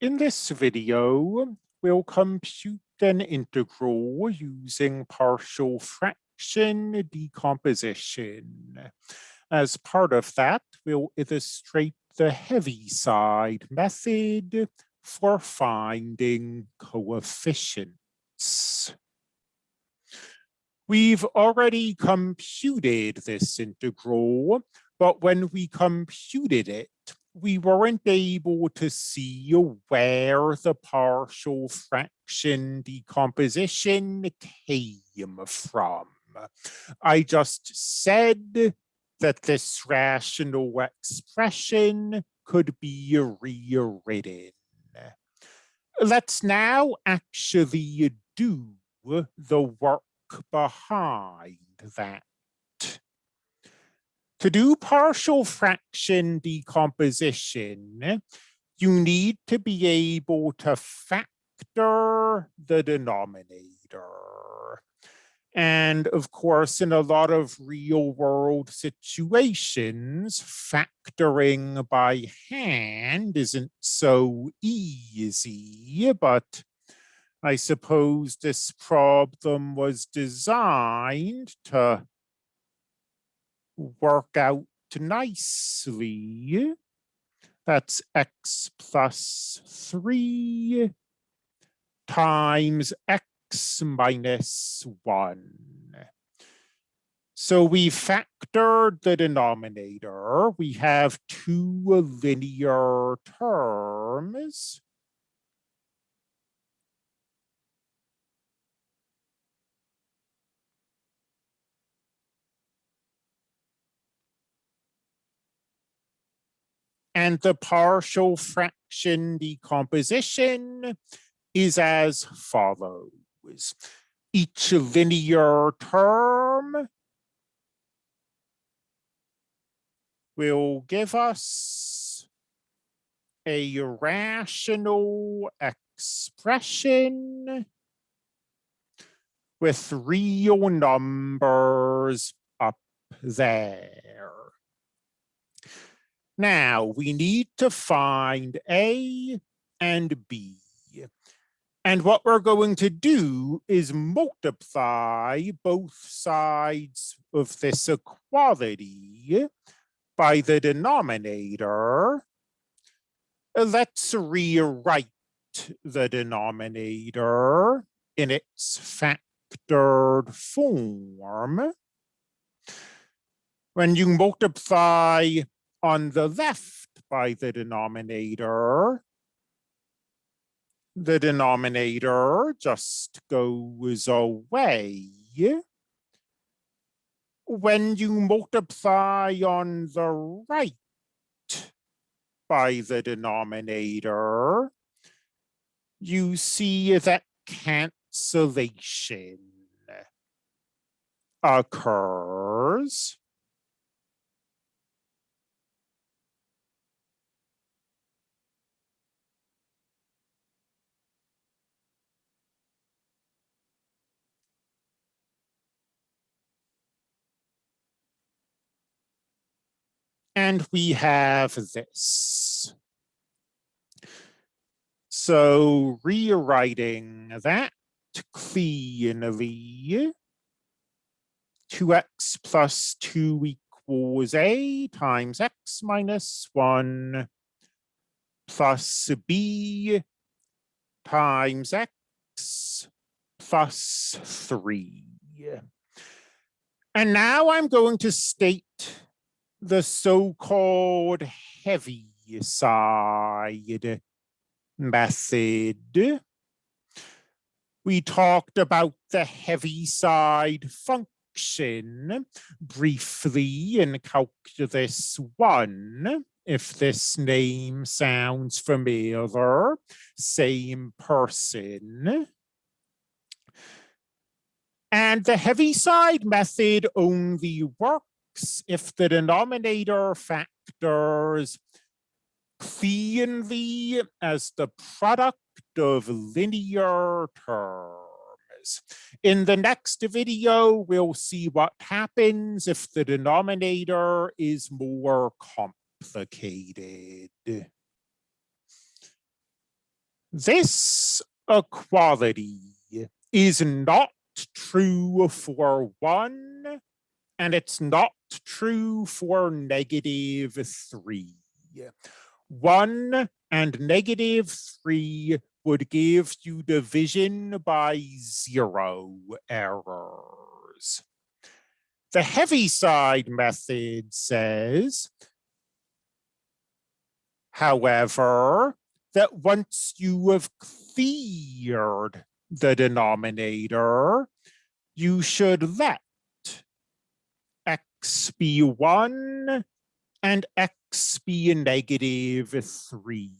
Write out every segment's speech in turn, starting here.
In this video, we'll compute an integral using partial fraction decomposition. As part of that, we'll illustrate the Heaviside method for finding coefficients. We've already computed this integral, but when we computed it, we weren't able to see where the partial fraction decomposition came from. I just said that this rational expression could be rewritten. Let's now actually do the work behind that. To do partial fraction decomposition, you need to be able to factor the denominator. And of course, in a lot of real world situations, factoring by hand isn't so easy, but I suppose this problem was designed to work out nicely. That's x plus 3 times x minus 1. So we factored the denominator. We have two linear terms. And the partial fraction decomposition is as follows. Each linear term will give us a rational expression with real numbers up there. Now we need to find A and B. And what we're going to do is multiply both sides of this equality by the denominator. Let's rewrite the denominator in its factored form. When you multiply on the left by the denominator, the denominator just goes away. When you multiply on the right by the denominator, you see that cancellation occurs. And we have this. So rewriting that cleanly, 2x plus 2 equals a times x minus 1 plus b times x plus 3. And now I'm going to state the so-called heavy side method. We talked about the Heaviside function briefly in calculus one. If this name sounds familiar, same person. And the Heaviside method only works if the denominator factors cleanly as the product of linear terms. In the next video, we'll see what happens if the denominator is more complicated. This equality is not true for one, and it's not true for negative three. One and negative three would give you division by zero errors. The Heaviside method says, however, that once you have cleared the denominator, you should let x be 1 and x be a negative 3.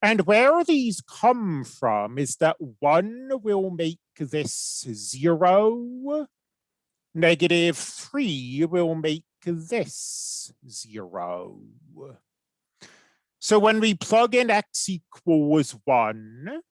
And where these come from is that 1 will make this 0, negative 3 will make this 0. So when we plug in x equals 1,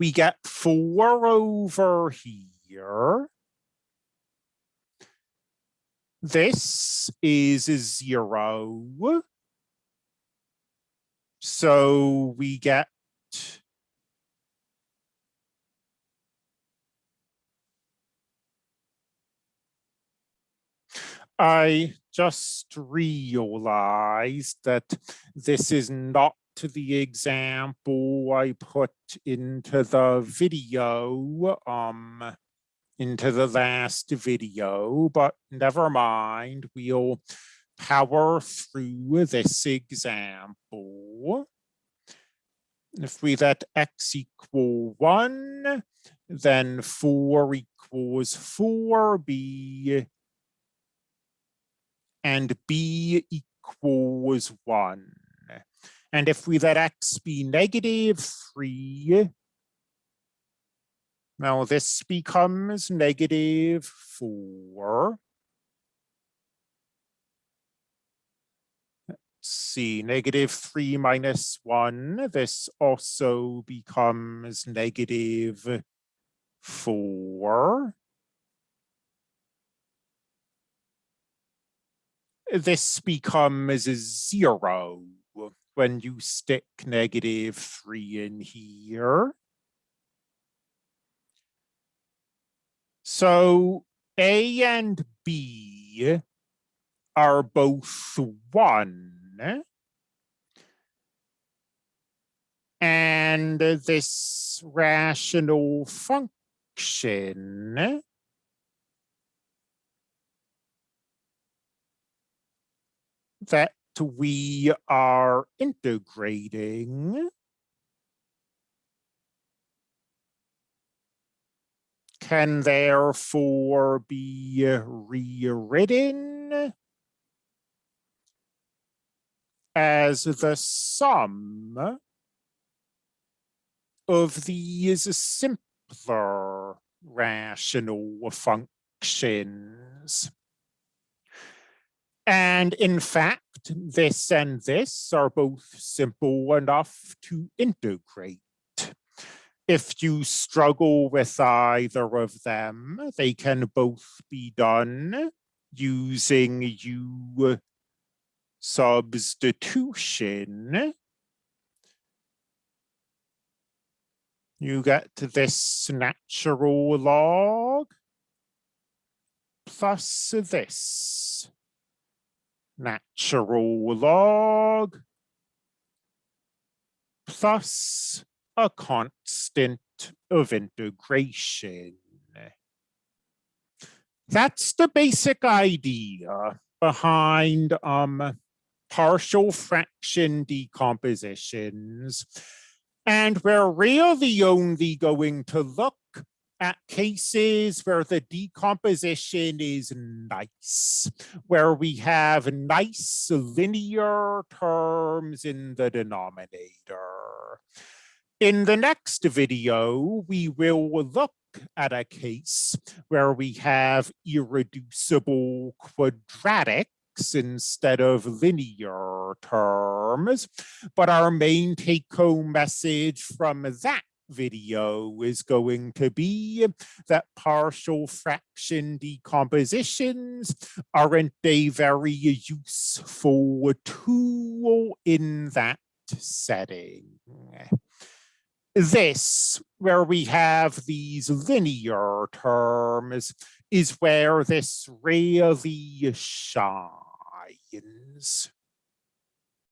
we get 4 over here. This is a 0. So we get I just realized that this is not the example I put into the video, um, into the last video, but never mind, we'll power through this example. If we let x equal one, then four equals four b and b equals 1. And if we let x be negative 3, now this becomes negative 4. Let's see, negative 3 minus 1. This also becomes negative 4. this becomes zero when you stick negative three in here. So A and B are both one. And this rational function that we are integrating can therefore be rewritten as the sum of these simpler rational functions. And in fact, this and this are both simple enough to integrate. If you struggle with either of them, they can both be done using U substitution. You get this natural log plus this natural log plus a constant of integration. That's the basic idea behind um, partial fraction decompositions. And we're really only going to look at cases where the decomposition is nice, where we have nice linear terms in the denominator. In the next video, we will look at a case where we have irreducible quadratics instead of linear terms. But our main take home message from that video is going to be that partial fraction decompositions aren't a very useful tool in that setting. This, where we have these linear terms, is where this really shines.